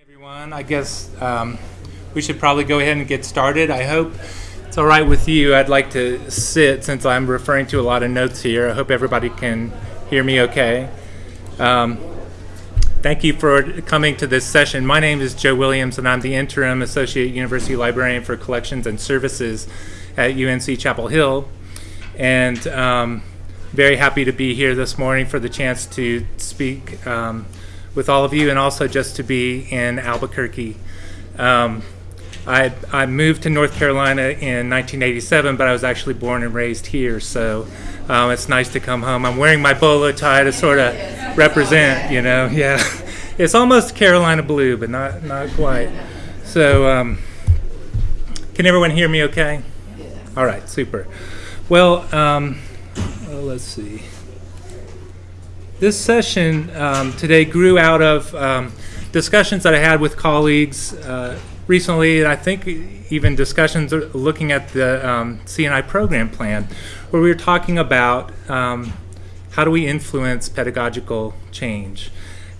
everyone. I guess um, we should probably go ahead and get started. I hope it's all right with you. I'd like to sit since I'm referring to a lot of notes here. I hope everybody can hear me okay. Um, thank you for coming to this session. My name is Joe Williams, and I'm the interim associate university librarian for collections and services at UNC Chapel Hill. And um, very happy to be here this morning for the chance to speak um, with all of you and also just to be in Albuquerque. Um, I, I moved to North Carolina in 1987, but I was actually born and raised here, so um, it's nice to come home. I'm wearing my bolo tie to sort of represent, you know, yeah. It's almost Carolina blue, but not, not quite. So, um, can everyone hear me okay? All right, super. Well, um, well let's see. This session um, today grew out of um, discussions that I had with colleagues uh, recently, and I think even discussions looking at the um, CNI program plan, where we were talking about um, how do we influence pedagogical change.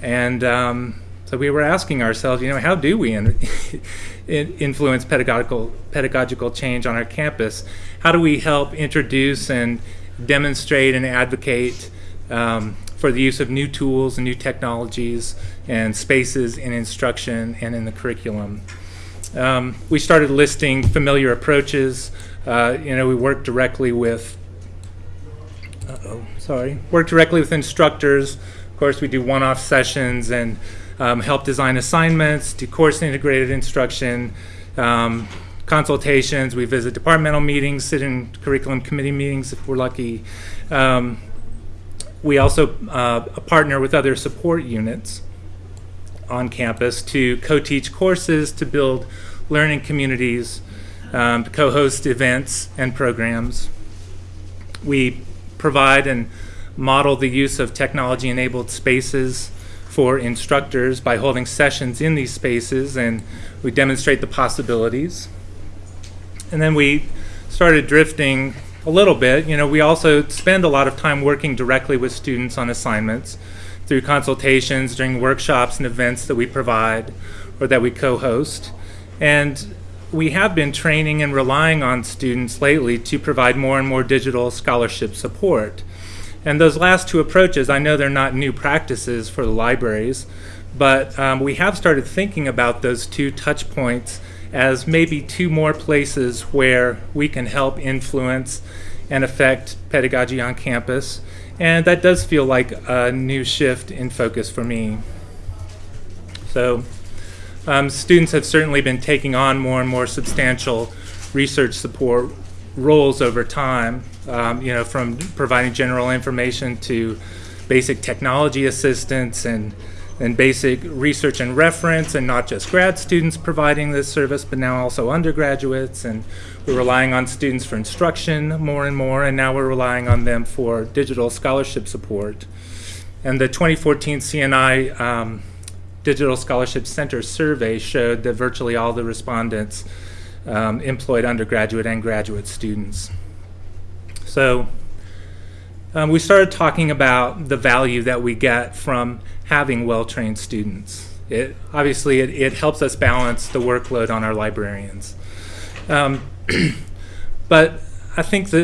And um, so we were asking ourselves, you know, how do we in, influence pedagogical, pedagogical change on our campus? How do we help introduce and demonstrate and advocate um, for the use of new tools and new technologies and spaces in instruction and in the curriculum. Um, we started listing familiar approaches. Uh, you know, we work directly with, uh oh sorry, work directly with instructors. Of course, we do one-off sessions and um, help design assignments, do course integrated instruction, um, consultations. We visit departmental meetings, sit in curriculum committee meetings if we're lucky. Um, we also uh, partner with other support units on campus to co-teach courses, to build learning communities, um, to co-host events and programs. We provide and model the use of technology-enabled spaces for instructors by holding sessions in these spaces and we demonstrate the possibilities. And then we started drifting a little bit. You know, we also spend a lot of time working directly with students on assignments through consultations, during workshops and events that we provide or that we co-host. And we have been training and relying on students lately to provide more and more digital scholarship support. And those last two approaches, I know they're not new practices for the libraries, but um, we have started thinking about those two touch points as maybe two more places where we can help influence and affect pedagogy on campus. And that does feel like a new shift in focus for me. So um, students have certainly been taking on more and more substantial research support roles over time, um, you know, from providing general information to basic technology assistance and and basic research and reference, and not just grad students providing this service, but now also undergraduates. And we're relying on students for instruction more and more, and now we're relying on them for digital scholarship support. And the 2014 CNI um, Digital Scholarship Center survey showed that virtually all the respondents um, employed undergraduate and graduate students. So um, we started talking about the value that we get from having well-trained students. It, obviously, it, it, helps us balance the workload on our librarians. Um, but I think the,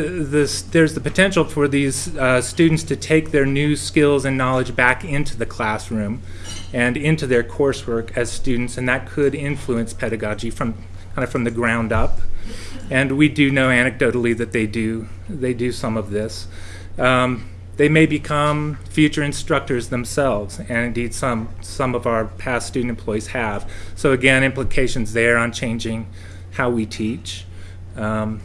there's the potential for these uh, students to take their new skills and knowledge back into the classroom and into their coursework as students, and that could influence pedagogy from kind of from the ground up. And we do know anecdotally that they do they do some of this. Um, they may become future instructors themselves, and indeed some, some of our past student employees have. So again, implications there on changing how we teach. Um,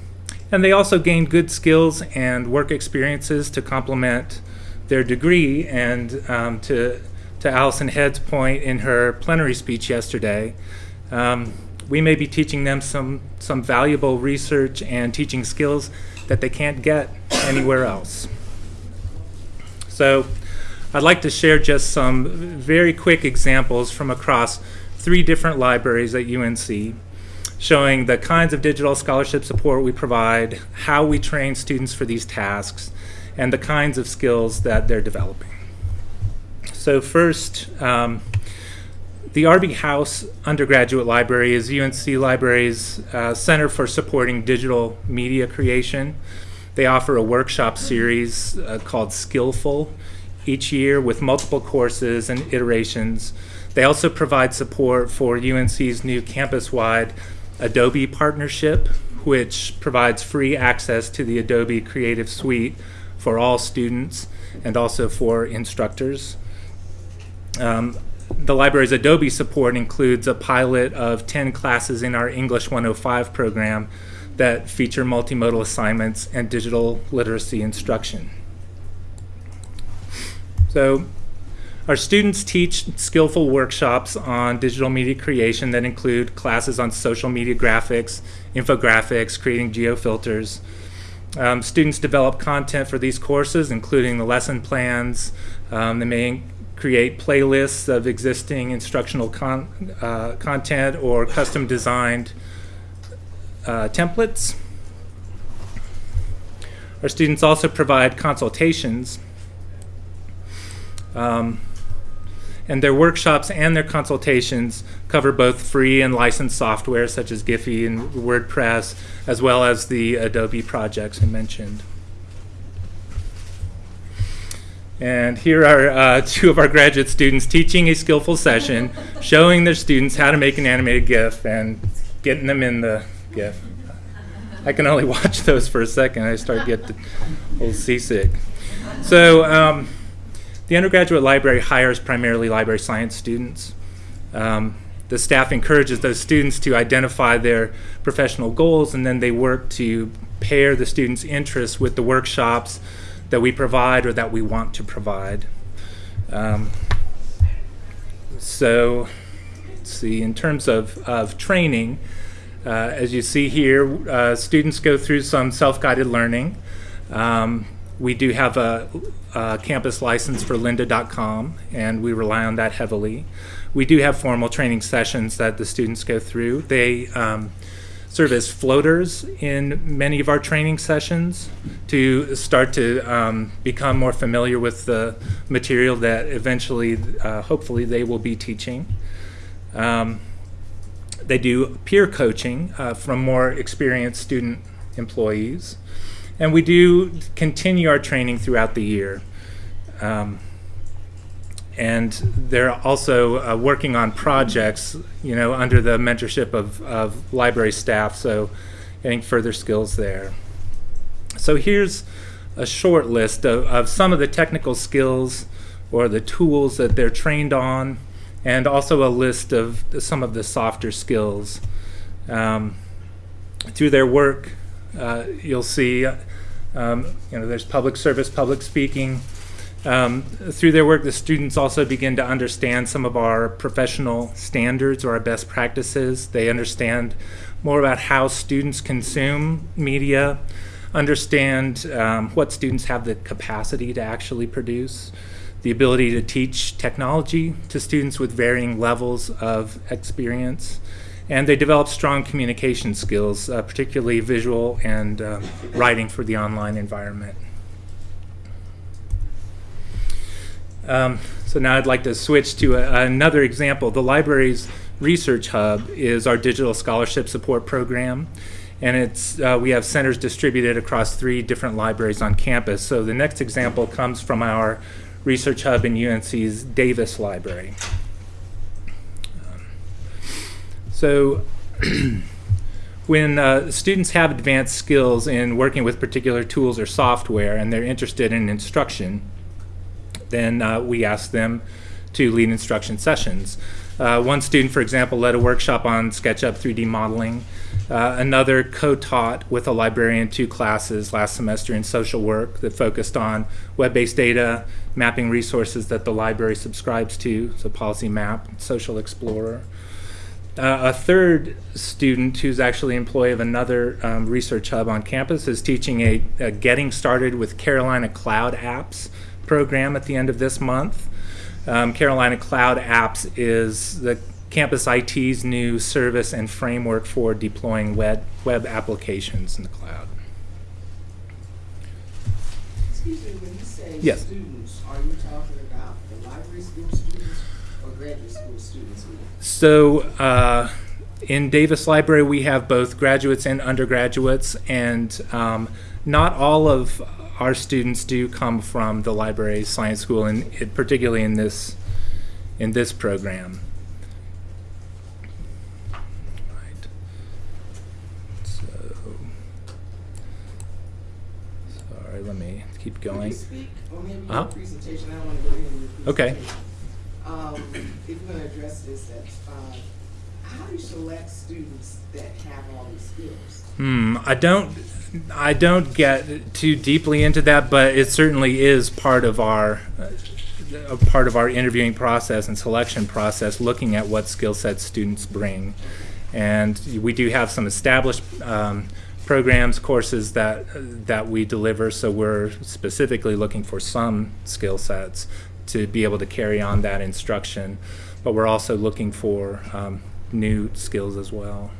and they also gain good skills and work experiences to complement their degree and um, to, to Alison Head's point in her plenary speech yesterday, um, we may be teaching them some, some valuable research and teaching skills that they can't get anywhere else. So I'd like to share just some very quick examples from across three different libraries at UNC showing the kinds of digital scholarship support we provide, how we train students for these tasks, and the kinds of skills that they're developing. So first, um, the R.B. House Undergraduate Library is UNC Library's uh, Center for Supporting Digital Media Creation. They offer a workshop series uh, called SkillfUNC each year with multiple courses and iterations. They also provide support for UNC's new campus-wide Adobe partnership, which provides free access to the Adobe Creative Suite for all students and also for instructors. Um, the library's Adobe support includes a pilot of 10 classes in our English 105 program that feature multimodal assignments and digital literacy instruction. So our students teach SkillfUNC workshops on digital media creation that include classes on social media graphics, infographics, creating geofilters. Um, students develop content for these courses, including the lesson plans. Um, they may create playlists of existing instructional con uh, content or custom designed uh, templates. Our students also provide consultations. Um, and their workshops and their consultations cover both free and licensed software such as Giphy and WordPress, as well as the Adobe projects I mentioned. And here are uh, two of our graduate students teaching a SkillfUNC session, showing their students how to make an animated GIF and getting them in the GIF. I can only watch those for a second. I start get a little seasick. So um, the undergraduate library hires primarily library science students. Um, the staff encourages those students to identify their professional goals and then they work to pair the students' interests with the workshops that we provide or that we want to provide. Um, so, let's see, in terms of, of training, uh, as you see here, uh, students go through some self-guided learning. Um, we do have a, a, campus license for lynda.com and we rely on that heavily. We do have formal training sessions that the students go through. They um, serve as floaters in many of our training sessions to start to um, become more familiar with the material that eventually, uh, hopefully, they will be teaching. Um, they do peer coaching uh, from more experienced student employees. And we do continue our training throughout the year. Um, and they're also uh, working on projects, you know, under the mentorship of, of library staff, so getting further skills there. So here's a short list of, of some of the technical skills or the tools that they're trained on, and also a list of some of the softer skills. Um, through their work, uh, you'll see, um, you know, there's public service, public speaking, um, through their work, the students also begin to understand some of our professional standards or our best practices. They understand more about how students consume media, understand um, what students have the capacity to actually produce, the ability to teach technology to students with varying levels of experience, and they develop strong communication skills, uh, particularly visual and um, writing for the online environment. Um, so now I'd like to switch to a, another example. The library's research hub is our digital scholarship support program. And it's, uh, we have centers distributed across three different libraries on campus. So the next example comes from our research hub in UNC's Davis Library. Um, so when uh, students have advanced skills in working with particular tools or software and they're interested in instruction, then uh, we ask them to lead instruction sessions. Uh, one student, for example, led a workshop on SketchUp 3D modeling. Uh, another co-taught with a librarian two classes last semester in social work that focused on web-based data, mapping resources that the library subscribes to, so Policy Map, Social Explorer. Uh, a third student who's actually employee of another um, research hub on campus is teaching a, a Getting Started with Carolina Cloud Apps program at the end of this month. Um, Carolina Cloud Apps is the campus IT's new service and framework for deploying web, web applications in the cloud. Excuse me, when you say yes. students, are you talking about the library school students? or graduate school students? So uh, in Davis Library, we have both graduates and undergraduates, and um, not all of our students do come from the library science school, and it, particularly in this in this program. Right. So, sorry, let me keep Could going. you speak, or maybe Uh-huh. your presentation, I don't wanna go ahead and your Okay. Um, if you're gonna address this, that, uh, how do you select students that have all these skills? Hmm, I don't I don't get too deeply into that, but it certainly is part of our uh, a part of our interviewing process and selection process, looking at what skill sets students bring. And we do have some established um, programs, courses that that we deliver. So we're specifically looking for some skill sets to be able to carry on that instruction. But we're also looking for um, new skills as well.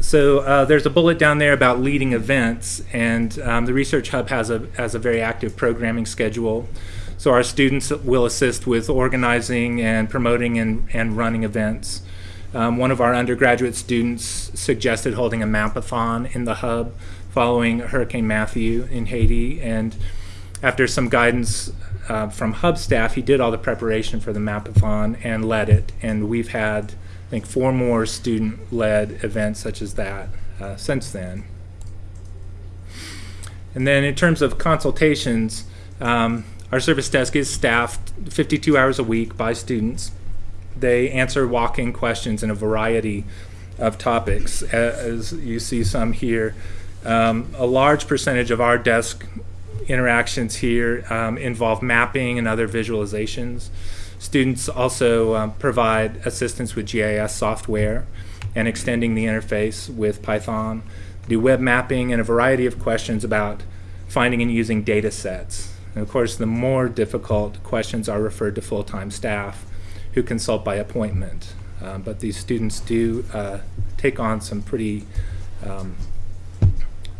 So uh, there's a bullet down there about leading events, and um, the Research Hub has a has a very active programming schedule. So our students will assist with organizing and promoting and, and running events. Um, one of our undergraduate students suggested holding a mapathon in the hub following Hurricane Matthew in Haiti, and after some guidance uh, from hub staff, he did all the preparation for the mapathon and led it. And we've had, I think, four more student-led events such as that uh, since then. And then in terms of consultations, um, our service desk is staffed 52 hours a week by students. They answer walk-in questions in a variety of topics, as you see some here. Um, a large percentage of our desk interactions here um, involve mapping and other visualizations. Students also um, provide assistance with GIS software and extending the interface with Python, do web mapping and a variety of questions about finding and using data sets. And of course, the more difficult questions are referred to full-time staff who consult by appointment. Um, but these students do uh, take on some pretty um,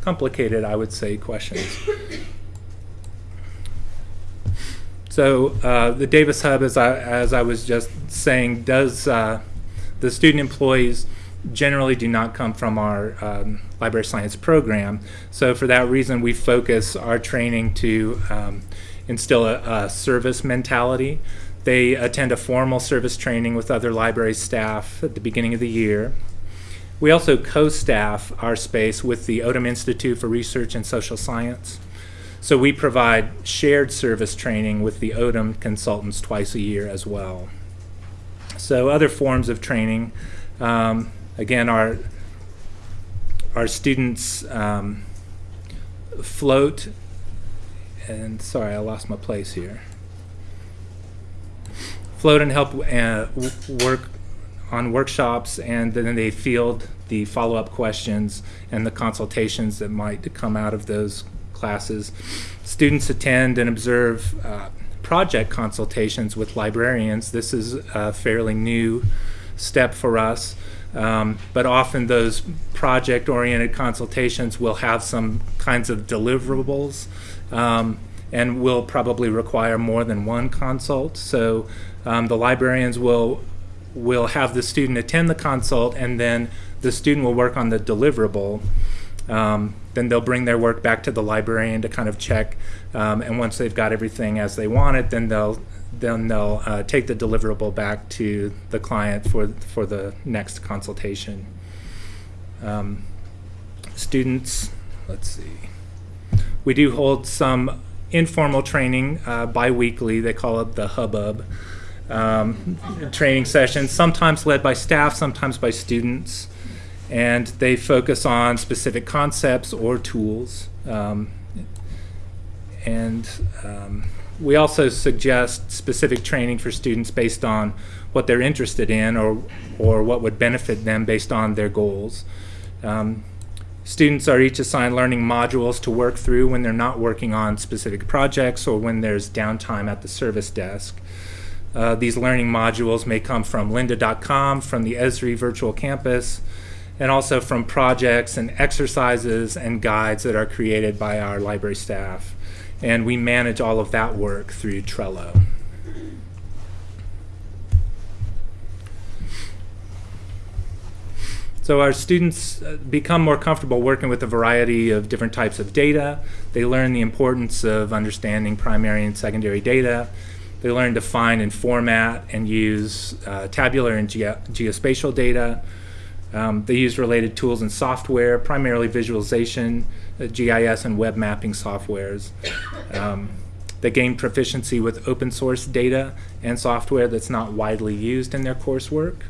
complicated, I would say, questions. So uh, the Davis Hub, as I, as I was just saying, does uh, the student employees generally do not come from our um, library science program. So for that reason, we focus our training to um, instill a, a service mentality. They attend a formal service training with other library staff at the beginning of the year. We also co-staff our space with the Odum Institute for Research and Social Science. So we provide shared service training with the Odum consultants twice a year as well. So other forms of training, um, again, our our students um, float, and sorry, I lost my place here. Float and help uh, work on workshops, and then they field the follow-up questions and the consultations that might come out of those classes. Students attend and observe uh, project consultations with librarians. This is a fairly new step for us, um, but often those project-oriented consultations will have some kinds of deliverables um, and will probably require more than one consult. So um, the librarians will will have the student attend the consult and then the student will work on the deliverable. Um, then they'll bring their work back to the librarian to kind of check. Um, and once they've got everything as they want it, then they'll then they'll uh, take the deliverable back to the client for for the next consultation. Um, students, let's see. We do hold some informal training uh, biweekly. They call it the hubbub um, training sessions, sometimes led by staff, sometimes by students. And they focus on specific concepts or tools. Um, and um, we also suggest specific training for students based on what they're interested in or, or what would benefit them based on their goals. Um, students are each assigned learning modules to work through when they're not working on specific projects or when there's downtime at the service desk. Uh, these learning modules may come from lynda.com, from the Esri virtual campus, and also from projects and exercises and guides that are created by our library staff. And we manage all of that work through Trello. So our students uh, become more comfortable working with a variety of different types of data. They learn the importance of understanding primary and secondary data. They learn to find and format and use uh, tabular and ge geospatial data. Um, they use related tools and software, primarily visualization, uh, GIS, and web mapping softwares. Um, they gain proficiency with open source data and software that's not widely used in their coursework.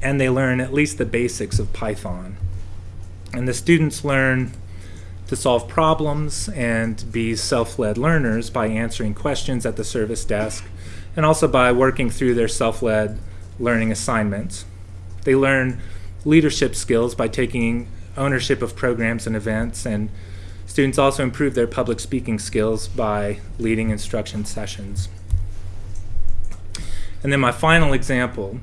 And they learn at least the basics of Python. And the students learn to solve problems and be self-led learners by answering questions at the service desk and also by working through their self-led learning assignments. They learn leadership skills by taking ownership of programs and events and students also improve their public speaking skills by leading instruction sessions. And then my final example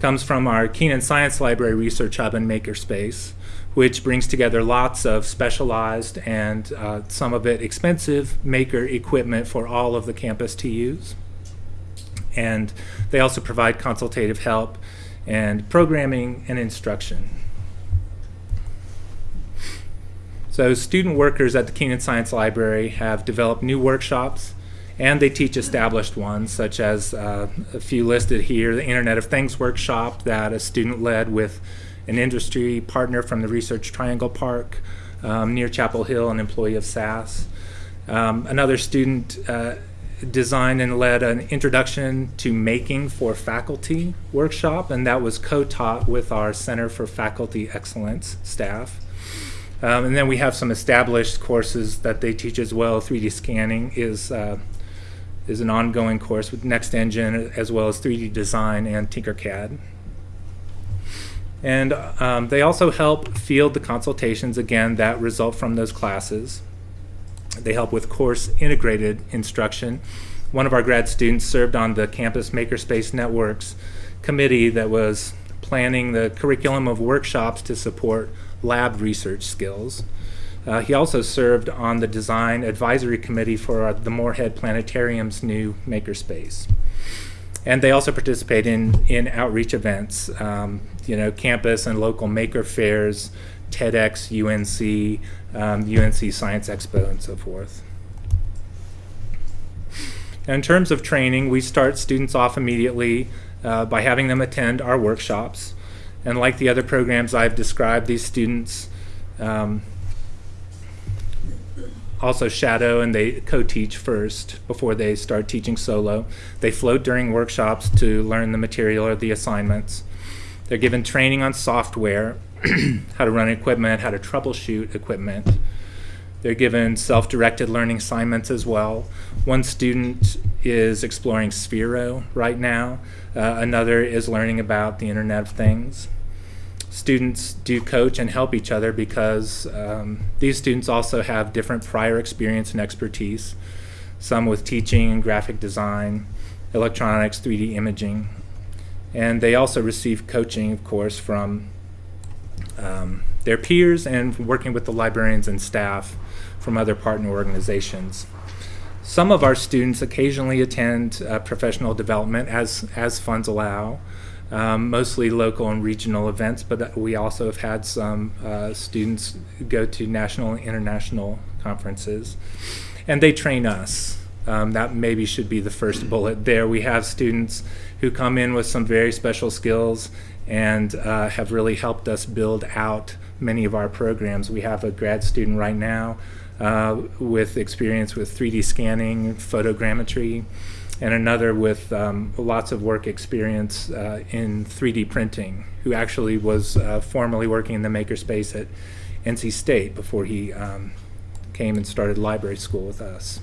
comes from our Kenan Science Library Research Hub and Makerspace, which brings together lots of specialized and uh, some of it expensive maker equipment for all of the campus to use. And they also provide consultative help and programming and instruction. So student workers at the Kenan Science Library have developed new workshops and they teach established ones such as uh, a few listed here, the Internet of Things workshop that a student led with an industry partner from the Research Triangle Park um, near Chapel Hill, an employee of SAS. Um, another student uh, designed and led an introduction to making for faculty workshop, and that was co-taught with our Center for Faculty Excellence staff. Um, and then we have some established courses that they teach as well. 3D scanning is uh, is an ongoing course with NextEngine as well as 3D design and Tinkercad. And um, they also help field the consultations again that result from those classes. They help with course integrated instruction. One of our grad students served on the Campus Makerspace Networks committee that was planning the curriculum of workshops to support lab research skills. Uh, he also served on the design advisory committee for uh, the Morehead Planetarium's new makerspace. And they also participate in, in outreach events, um, you know, campus and local maker fairs, TEDx, UNC, um, UNC Science Expo, and so forth. in terms of training, we start students off immediately uh, by having them attend our workshops. And like the other programs I've described, these students um, also shadow and they co-teach first before they start teaching solo. They float during workshops to learn the material or the assignments. They're given training on software, how to run equipment, how to troubleshoot equipment. They're given self-directed learning assignments as well. One student is exploring Sphero right now. Uh, another is learning about the Internet of Things. Students do coach and help each other because um, these students also have different prior experience and expertise, some with teaching and graphic design, electronics, 3D imaging. And they also receive coaching, of course, from um, their peers and working with the librarians and staff from other partner organizations. Some of our students occasionally attend uh, professional development as, as funds allow, um, mostly local and regional events, but we also have had some uh, students go to national and international conferences. And they train us. Um, that maybe should be the first bullet there. We have students who come in with some very special skills and uh, have really helped us build out many of our programs. We have a grad student right now uh, with experience with 3D scanning, photogrammetry, and another with um, lots of work experience uh, in 3D printing, who actually was uh, formerly working in the makerspace at NC State before he um, came and started library school with us.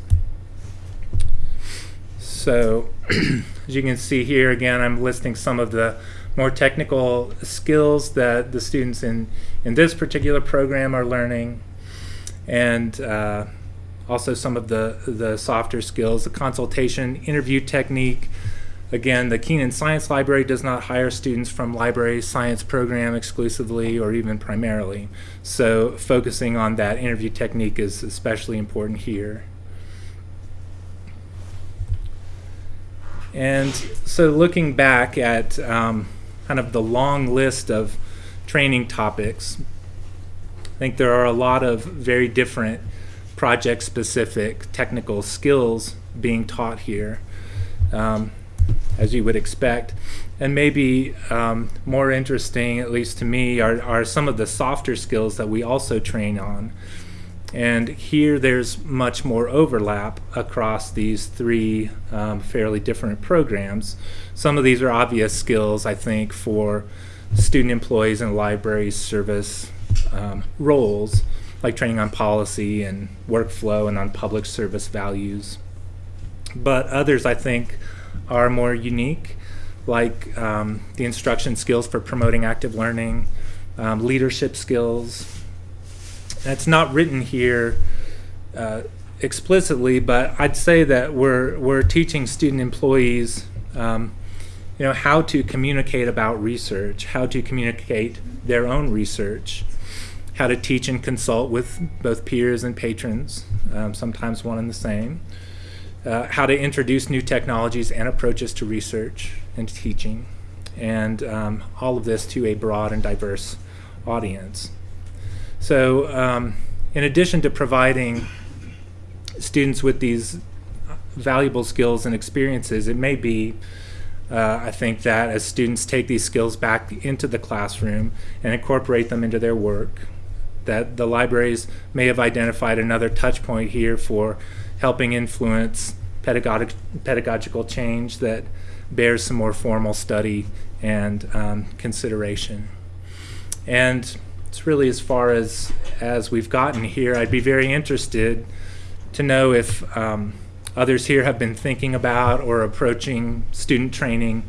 So as you can see here again, I'm listing some of the more technical skills that the students in, in this particular program are learning and uh, also some of the, the softer skills, the consultation, interview technique. Again, the Kenan Science Library does not hire students from library science program exclusively or even primarily. So focusing on that interview technique is especially important here. And so looking back at um, kind of the long list of training topics. I think there are a lot of very different project specific technical skills being taught here, um, as you would expect. And maybe um, more interesting, at least to me, are, are some of the softer skills that we also train on. And here there's much more overlap across these three um, fairly different programs. Some of these are obvious skills, I think, for student employees in library service um, roles, like training on policy and workflow and on public service values. But others, I think, are more unique, like um, the instruction skills for promoting active learning, um, leadership skills, it's not written here uh, explicitly, but I'd say that we're we're teaching student employees, um, you know, how to communicate about research, how to communicate their own research, how to teach and consult with both peers and patrons, um, sometimes one and the same. Uh, how to introduce new technologies and approaches to research and teaching, and um, all of this to a broad and diverse audience. So um, in addition to providing students with these valuable skills and experiences, it may be, uh, I think, that as students take these skills back into the classroom and incorporate them into their work, that the libraries may have identified another touch point here for helping influence pedagogic, pedagogical change that bears some more formal study and um, consideration. And it's really as far as as we've gotten here. I'd be very interested to know if um, others here have been thinking about or approaching student training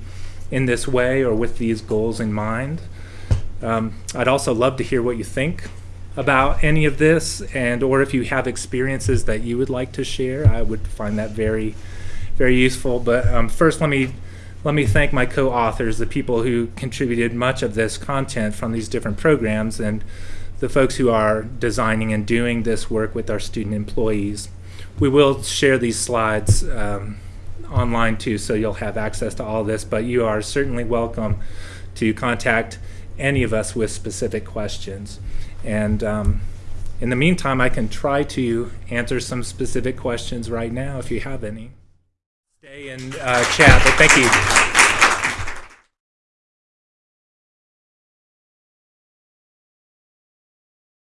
in this way or with these goals in mind. Um, I'd also love to hear what you think about any of this and or if you have experiences that you would like to share. I would find that very, very useful. But um, first, let me let me thank my co-authors, the people who contributed much of this content from these different programs, and the folks who are designing and doing this work with our student employees. We will share these slides um, online too, so you'll have access to all this, but you are certainly welcome to contact any of us with specific questions. And um, in the meantime, I can try to answer some specific questions right now if you have any and uh, chat, but thank you.